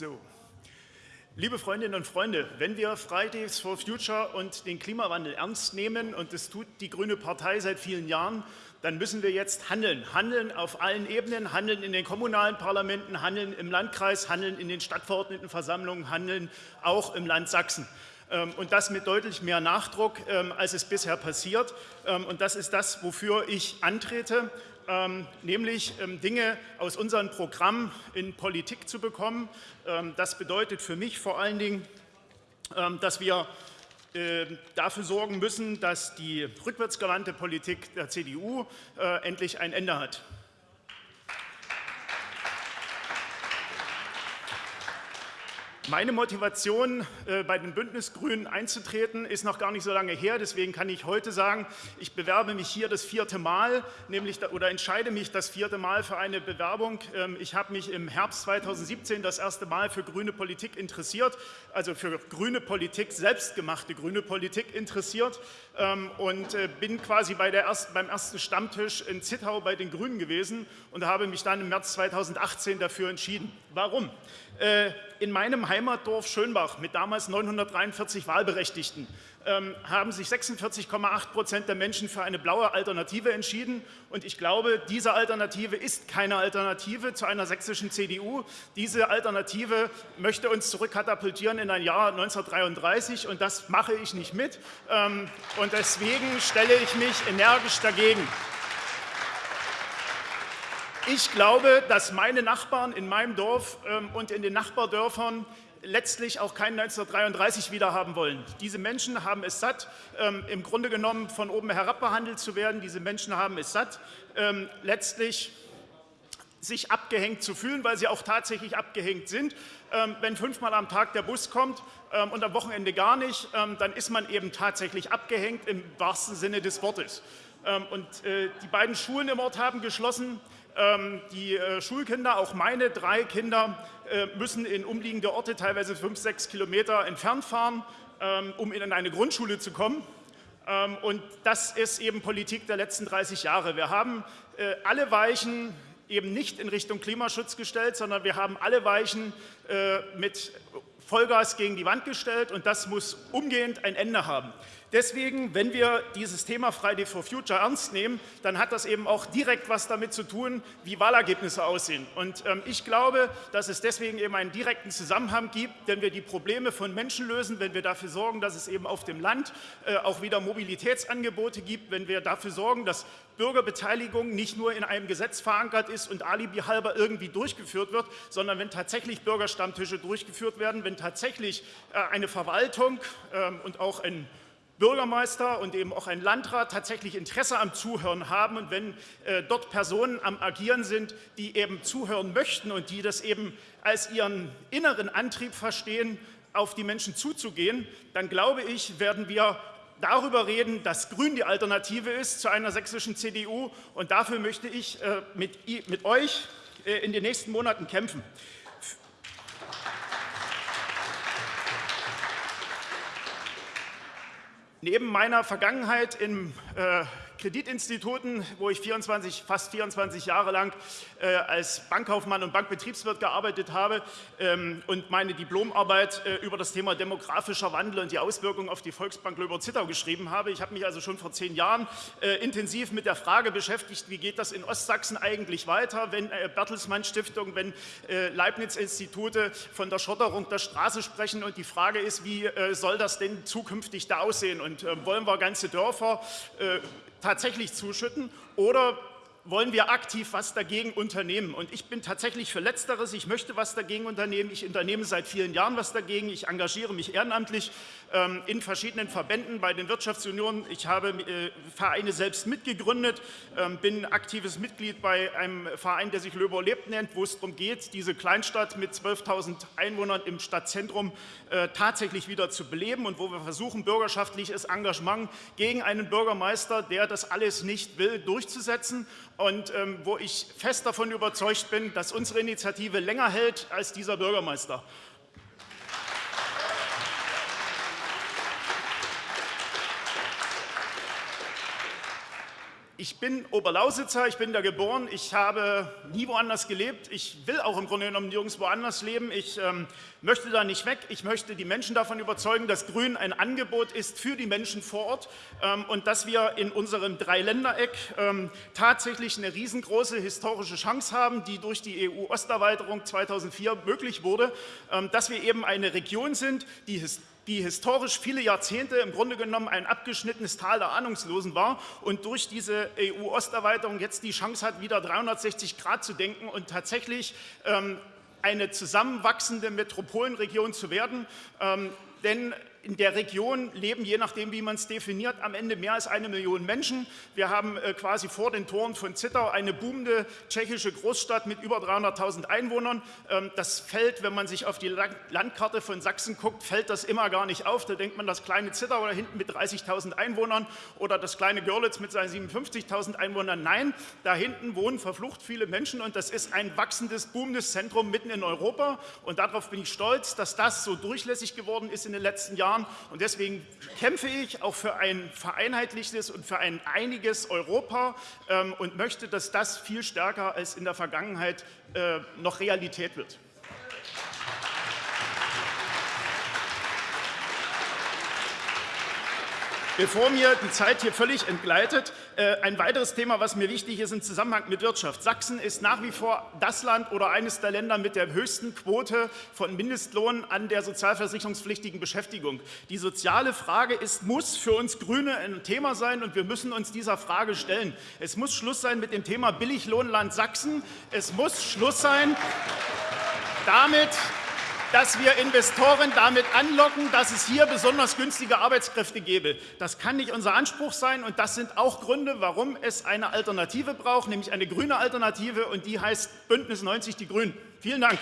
So. Liebe Freundinnen und Freunde, wenn wir Fridays for Future und den Klimawandel ernst nehmen, und das tut die Grüne Partei seit vielen Jahren, dann müssen wir jetzt handeln. Handeln auf allen Ebenen, handeln in den kommunalen Parlamenten, handeln im Landkreis, handeln in den Stadtverordnetenversammlungen, handeln auch im Land Sachsen. Ähm, und das mit deutlich mehr Nachdruck, ähm, als es bisher passiert. Ähm, und das ist das, wofür ich antrete, nämlich Dinge aus unserem Programm in Politik zu bekommen. Das bedeutet für mich vor allen Dingen, dass wir dafür sorgen müssen, dass die rückwärtsgewandte Politik der CDU äh, endlich ein Ende hat. Meine Motivation, äh, bei den Bündnisgrünen einzutreten, ist noch gar nicht so lange her. Deswegen kann ich heute sagen, ich bewerbe mich hier das vierte Mal, nämlich oder entscheide mich das vierte Mal für eine Bewerbung. Ähm, ich habe mich im Herbst 2017 das erste Mal für grüne Politik interessiert, also für grüne Politik, selbstgemachte grüne Politik interessiert ähm, und äh, bin quasi bei der ersten, beim ersten Stammtisch in Zittau bei den Grünen gewesen und habe mich dann im März 2018 dafür entschieden. Warum? Äh, in meinem Heimatdorf Schönbach mit damals 943 Wahlberechtigten ähm, haben sich 46,8 Prozent der Menschen für eine blaue Alternative entschieden. Und ich glaube, diese Alternative ist keine Alternative zu einer sächsischen CDU. Diese Alternative möchte uns zurückkatapultieren in ein Jahr 1933 und das mache ich nicht mit. Ähm, und deswegen stelle ich mich energisch dagegen. Ich glaube, dass meine Nachbarn in meinem Dorf ähm, und in den Nachbardörfern letztlich auch kein 1933 wiederhaben wollen. Diese Menschen haben es satt, ähm, im Grunde genommen von oben herab behandelt zu werden. Diese Menschen haben es satt, ähm, letztlich sich abgehängt zu fühlen, weil sie auch tatsächlich abgehängt sind. wenn fünfmal am Tag der Bus kommt und am Wochenende gar nicht, dann ist man eben tatsächlich abgehängt im wahrsten Sinne des Wortes. und äh, die beiden Schulen im Ort haben geschlossen. Ähm, die äh, Schulkinder, auch meine drei Kinder, äh, müssen in umliegende Orte, teilweise fünf, sechs Kilometer entfernt fahren, ähm, um in eine Grundschule zu kommen. Ähm, und das ist eben Politik der letzten 30 Jahre. Wir haben äh, alle Weichen eben nicht in Richtung Klimaschutz gestellt, sondern wir haben alle Weichen mit Vollgas gegen die Wand gestellt, und das muss umgehend ein Ende haben. Deswegen, wenn wir dieses Thema Friday for Future ernst nehmen, dann hat das eben auch direkt was damit zu tun, wie Wahlergebnisse aussehen. Und ähm, ich glaube, dass es deswegen eben einen direkten Zusammenhang gibt, wenn wir die Probleme von Menschen lösen, wenn wir dafür sorgen, dass es eben auf dem Land äh, auch wieder Mobilitätsangebote gibt, wenn wir dafür sorgen, dass Bürgerbeteiligung nicht nur in einem Gesetz verankert ist und alibi halber irgendwie durchgeführt wird, sondern wenn tatsächlich Bürgerstammtische durchgeführt werden, wenn tatsächlich äh, eine Verwaltung ähm, und auch ein Bürgermeister und eben auch ein Landrat tatsächlich Interesse am Zuhören haben und wenn äh, dort Personen am Agieren sind, die eben zuhören möchten und die das eben als ihren inneren Antrieb verstehen, auf die Menschen zuzugehen, dann glaube ich, werden wir darüber reden, dass Grün die Alternative ist zu einer sächsischen CDU. Und dafür möchte ich äh, mit, mit euch äh, in den nächsten Monaten kämpfen. Neben meiner Vergangenheit im äh, Kreditinstituten, wo ich 24, fast 24 Jahre lang äh, als Bankkaufmann und Bankbetriebswirt gearbeitet habe ähm, und meine Diplomarbeit äh, über das Thema demografischer Wandel und die Auswirkungen auf die Volksbank Löber-Zittau geschrieben habe. Ich habe mich also schon vor zehn Jahren äh, intensiv mit der Frage beschäftigt, wie geht das in Ostsachsen eigentlich weiter, wenn äh, Bertelsmann Stiftung, wenn äh, Leibniz-Institute von der Schotterung der Straße sprechen und die Frage ist, wie äh, soll das denn zukünftig da aussehen und wollen wir ganze Dörfer tatsächlich zuschütten oder wollen wir aktiv was dagegen unternehmen. Und ich bin tatsächlich für Letzteres. Ich möchte was dagegen unternehmen. Ich unternehme seit vielen Jahren was dagegen. Ich engagiere mich ehrenamtlich in verschiedenen Verbänden bei den Wirtschaftsunionen. Ich habe äh, Vereine selbst mitgegründet, ähm, bin aktives Mitglied bei einem Verein, der sich Löber lebt nennt, wo es darum geht, diese Kleinstadt mit 12.000 Einwohnern im Stadtzentrum äh, tatsächlich wieder zu beleben und wo wir versuchen, bürgerschaftliches Engagement gegen einen Bürgermeister, der das alles nicht will, durchzusetzen und ähm, wo ich fest davon überzeugt bin, dass unsere Initiative länger hält als dieser Bürgermeister. Ich bin Oberlausitzer, ich bin da geboren, ich habe nie woanders gelebt, ich will auch im Grunde genommen nirgends woanders leben, ich ähm, möchte da nicht weg, ich möchte die Menschen davon überzeugen, dass Grün ein Angebot ist für die Menschen vor Ort ähm, und dass wir in unserem Dreiländereck ähm, tatsächlich eine riesengroße historische Chance haben, die durch die EU-Osterweiterung 2004 möglich wurde, ähm, dass wir eben eine Region sind, die historisch die historisch viele Jahrzehnte im Grunde genommen ein abgeschnittenes Tal der Ahnungslosen war und durch diese EU-Osterweiterung jetzt die Chance hat, wieder 360 Grad zu denken und tatsächlich ähm, eine zusammenwachsende Metropolenregion zu werden. Ähm, denn in der Region leben, je nachdem, wie man es definiert, am Ende mehr als eine Million Menschen. Wir haben äh, quasi vor den Toren von Zittau eine boomende tschechische Großstadt mit über 300.000 Einwohnern. Ähm, das fällt, wenn man sich auf die Landkarte von Sachsen guckt, fällt das immer gar nicht auf. Da denkt man, das kleine Zittau da hinten mit 30.000 Einwohnern oder das kleine Görlitz mit seinen 57.000 Einwohnern. Nein, da hinten wohnen verflucht viele Menschen und das ist ein wachsendes, boomendes Zentrum mitten in Europa. Und darauf bin ich stolz, dass das so durchlässig geworden ist in den letzten Jahren. Jahren. Und deswegen kämpfe ich auch für ein vereinheitlichtes und für ein einiges Europa ähm, und möchte, dass das viel stärker als in der Vergangenheit äh, noch Realität wird. Bevor mir die Zeit hier völlig entgleitet, ein weiteres Thema, was mir wichtig ist im Zusammenhang mit Wirtschaft. Sachsen ist nach wie vor das Land oder eines der Länder mit der höchsten Quote von Mindestlohn an der sozialversicherungspflichtigen Beschäftigung. Die soziale Frage ist, muss für uns Grüne ein Thema sein und wir müssen uns dieser Frage stellen. Es muss Schluss sein mit dem Thema Billiglohnland Sachsen. Es muss Schluss sein damit, dass wir Investoren damit anlocken, dass es hier besonders günstige Arbeitskräfte gäbe. Das kann nicht unser Anspruch sein, und das sind auch Gründe, warum es eine Alternative braucht, nämlich eine grüne Alternative, und die heißt Bündnis 90 Die Grünen. Vielen Dank.